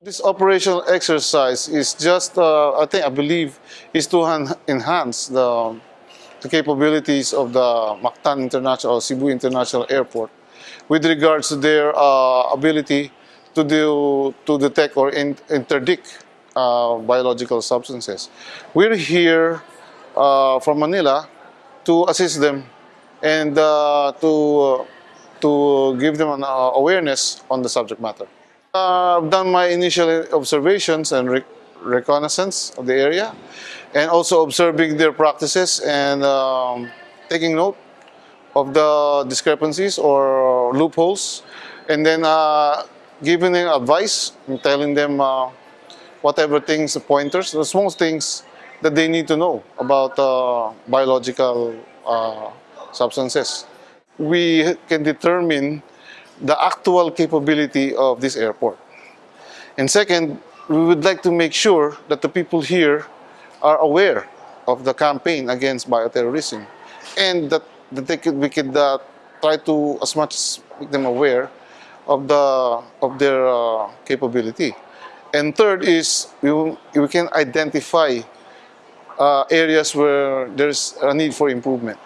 This operational exercise is just, uh, I think, I believe, is to enhance the, the capabilities of the Mactan International Cebu International Airport with regards to their uh, ability to do to detect or in, interdict uh, biological substances. We're here uh, from Manila to assist them and uh, to to give them an uh, awareness on the subject matter. Uh, I've done my initial observations and re- reconnaissance of the area, and also observing their practices and um, taking note of the discrepancies or loopholes, and then uh, giving them advice and telling them uh, whatever things, the pointers, the small things that they need to know about uh, biological uh, substances. We can determine the actual capability of this airport. And second, we would like to make sure that the people here are aware of the campaign against bioterrorism and that, that they could, we could uh, try to, as much as make them aware of, the, of their uh, capability. And third is we, we can identify uh, areas where there's a need for improvement.